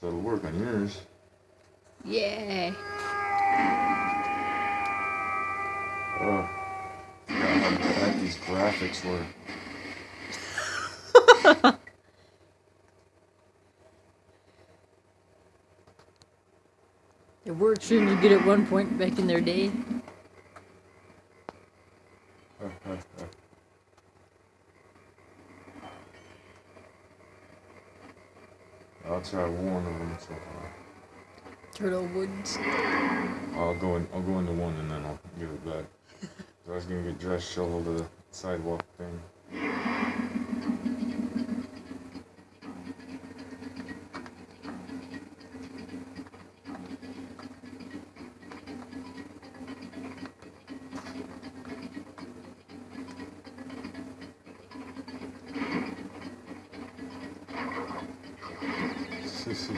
So it'll work on yours. Yeah. Oh. God, how bad these graphics were. They were extremely good at one point back in their day. I'll try one of them so far. Turtle Woods. I'll go in. I'll go into one and then I'll give it back. so I was gonna get dressed, shovel the sidewalk thing. This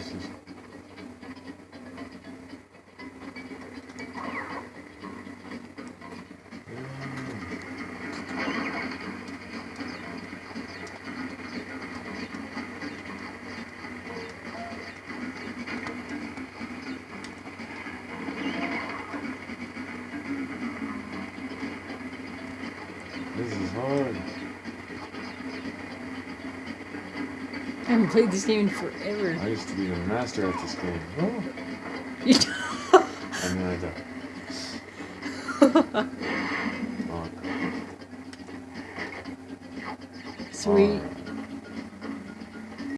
is hard. I haven't played this game in forever. I used to be the master at this game. Oh. You then I died. Oh, God. Sweet.